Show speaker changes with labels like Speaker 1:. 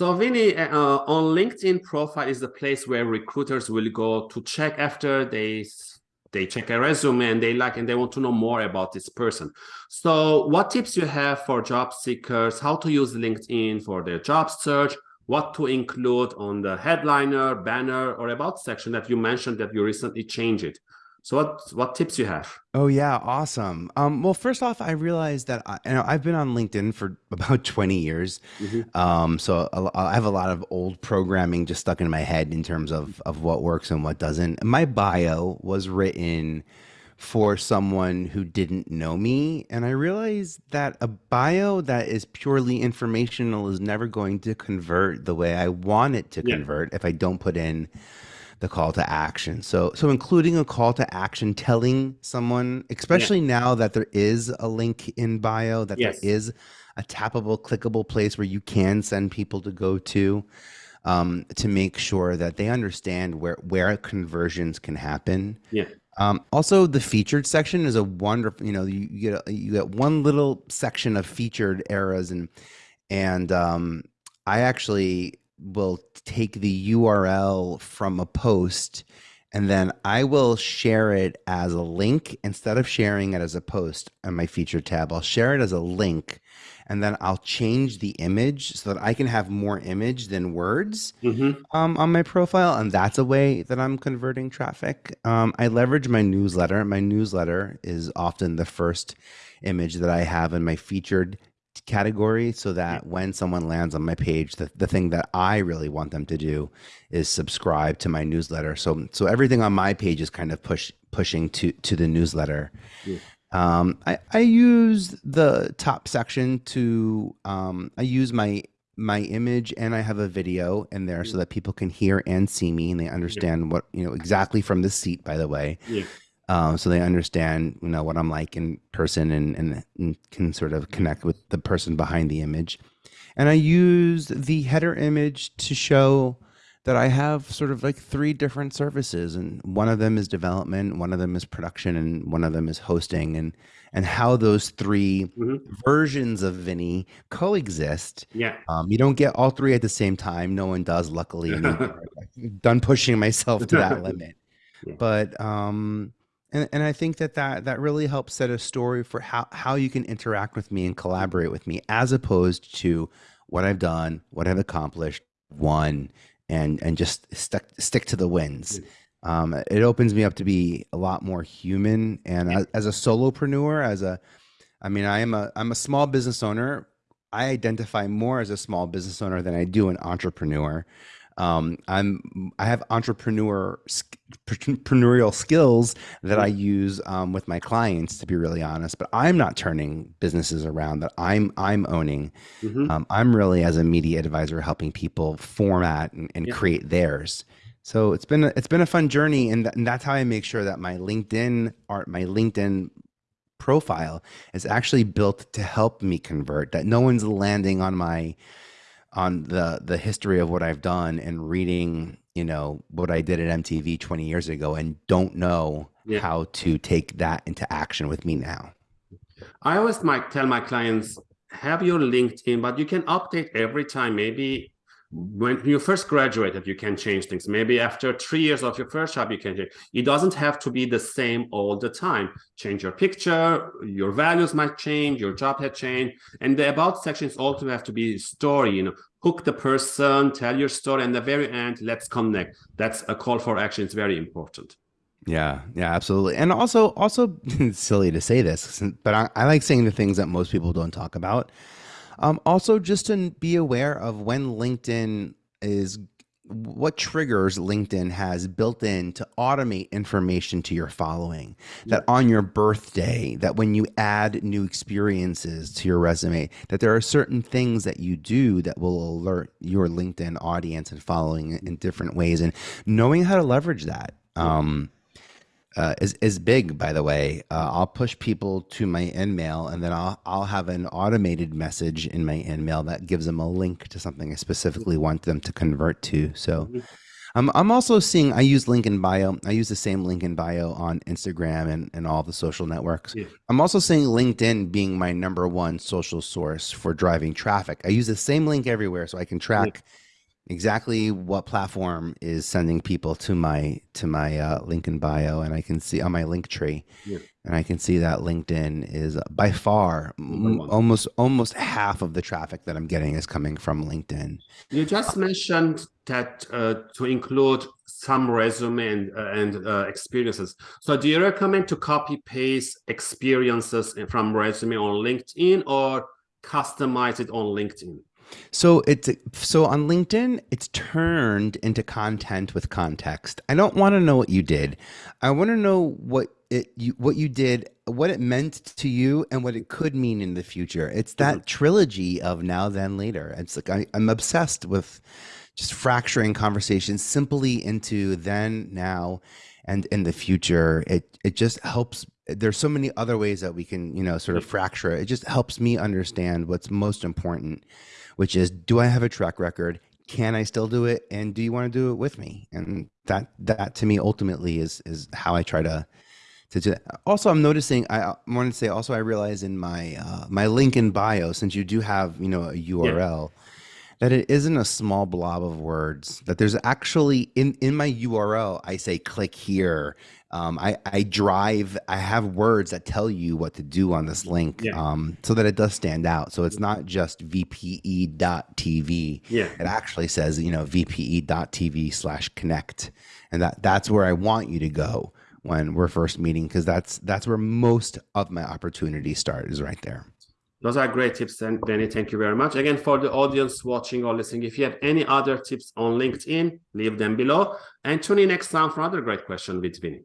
Speaker 1: So Vinny, uh, on LinkedIn profile is the place where recruiters will go to check after they they check a resume and they like and they want to know more about this person. So what tips you have for job seekers, how to use LinkedIn for their job search, what to include on the headliner, banner, or about section that you mentioned that you recently changed it. So what what tips you have?
Speaker 2: Oh yeah, awesome. Um, well, first off, I realized that I, you know I've been on LinkedIn for about twenty years, mm-hmm. um, so I have a lot of old programming just stuck in my head in terms of of what works and what doesn't. My bio was written for someone who didn't know me, and I realized that a bio that is purely informational is never going to convert the way I want it to yeah. convert if I don't put in the call to action. So so including a call to action telling someone, especially yeah. now that there is a link in bio, that yes. there is a tappable, clickable place where you can send people to go to um, to make sure that they understand where where conversions can happen.
Speaker 1: Yeah.
Speaker 2: Um, also, the featured section is a wonderful. You know, you, you get you get one little section of featured eras, and and um, I actually will take the URL from a post and then I will share it as a link instead of sharing it as a post on my feature tab. I'll share it as a link and then I'll change the image so that I can have more image than words mm-hmm. um, on my profile. And that's a way that I'm converting traffic. Um, I leverage my newsletter. My newsletter is often the first image that I have in my featured category so that when someone lands on my page the, the thing that i really want them to do is subscribe to my newsletter. So so everything on my page is kind of push pushing to to the newsletter. Yeah. um, I, I use the top section to um, i use my my image and i have a video in there so that people can hear and see me and they understand yeah. what you know exactly from the seat by the way. Yeah um, so they understand you know what I'm like in person and, and, and can sort of connect with the person behind the image. And I use the header image to show that I have sort of like three different services, and one of them is development, one of them is production, and one of them is hosting, and and how those 3 mm-hmm. versions of Vinny coexist.
Speaker 1: Yeah,
Speaker 2: um, you don't get all three at the same time. No one does, luckily. I'm done pushing myself to that limit, yeah. but um, and, and I think that, that that really helps set a story for how, how you can interact with me and collaborate with me as opposed to what I've done, what I've accomplished, won, and and just stick stick to the wins. Um, it opens me up to be a lot more human. And as, as a solopreneur, as a, I mean, I am a I'm a small business owner. I identify more as a small business owner than I do an entrepreneur. Um, I'm I have entrepreneur entrepreneurial skills that I use um, with my clients, to be really honest. But I'm not turning businesses around that I'm I'm owning. Mm-hmm. Um, I'm really as a media advisor helping people format and, and yeah. create theirs. So it's been a, it's been a fun journey, and, th- and that's how I make sure that my LinkedIn art, my LinkedIn profile is actually built to help me convert. That no one's landing on my on the the history of what I've done and reading, you know, what I did at MTV 20 years ago and don't know yeah. how to take that into action with me now.
Speaker 1: I always might tell my clients have your LinkedIn, but you can update every time. Maybe when you first graduated, you can change things. Maybe after three years of your first job, you can change. It doesn't have to be the same all the time. Change your picture, your values might change, your job had changed. And the about sections also have to be story, you know, hook the person, tell your story, and the very end, let's connect. That's a call for action. It's very important.
Speaker 2: Yeah, yeah, absolutely. And also, also silly to say this, but I, I like saying the things that most people don't talk about um, also, just to be aware of when LinkedIn is what triggers LinkedIn has built in to automate information to your following. That on your birthday, that when you add new experiences to your resume, that there are certain things that you do that will alert your LinkedIn audience and following in different ways, and knowing how to leverage that. Um, uh, is is big. By the way, uh, I'll push people to my InMail, and then I'll I'll have an automated message in my InMail that gives them a link to something I specifically want them to convert to. So, I'm I'm also seeing I use link in bio. I use the same link in bio on Instagram and, and all the social networks.
Speaker 1: Yeah.
Speaker 2: I'm also seeing LinkedIn being my number one social source for driving traffic. I use the same link everywhere so I can track exactly what platform is sending people to my to my uh, link in bio and I can see on my Linktree
Speaker 1: Yeah.
Speaker 2: and I can see that LinkedIn is by far
Speaker 1: Number
Speaker 2: m-
Speaker 1: one.
Speaker 2: almost almost half of the traffic that I'm getting is coming from LinkedIn.
Speaker 1: You just mentioned that uh, to include some resume and, uh, and uh, experiences. So do you recommend to copy paste experiences from resume on LinkedIn or customize it on LinkedIn?
Speaker 2: So it's so on LinkedIn, it's turned into content with context. I don't want to know what you did. I want to know what it you what you did, what it meant to you, and what it could mean in the future. It's that mm-hmm. trilogy of now, then, later. It's like I, I'm obsessed with just fracturing conversations simply into then, now, and in the future. It it just helps. There's so many other ways that we can you know sort of mm-hmm. fracture it. It just helps me understand what's most important which is do I have a track record? Can I still do it? And do you want to do it with me? And that that to me ultimately is is how I try to to do that. Also, I'm noticing. I want to say also I realize in my uh, my link in bio, since you do have you know a URL, that it isn't a small blob of words. That there's actually in in my URL, I say click here. Um, I I drive. I have words that tell you what to do on this link,
Speaker 1: Yeah.
Speaker 2: um, so that it does stand out. So it's not just vpe.tv.
Speaker 1: Yeah.
Speaker 2: It actually says you know vpe.tv slash connect, and that that's where I want you to go when we're first meeting because that's that's where most of my opportunities start is right there.
Speaker 1: Those are great tips, and Benny, thank you very much. Again, for the audience watching or listening, if you have any other tips on LinkedIn, leave them below. And tune in next time for another great question with Vinny.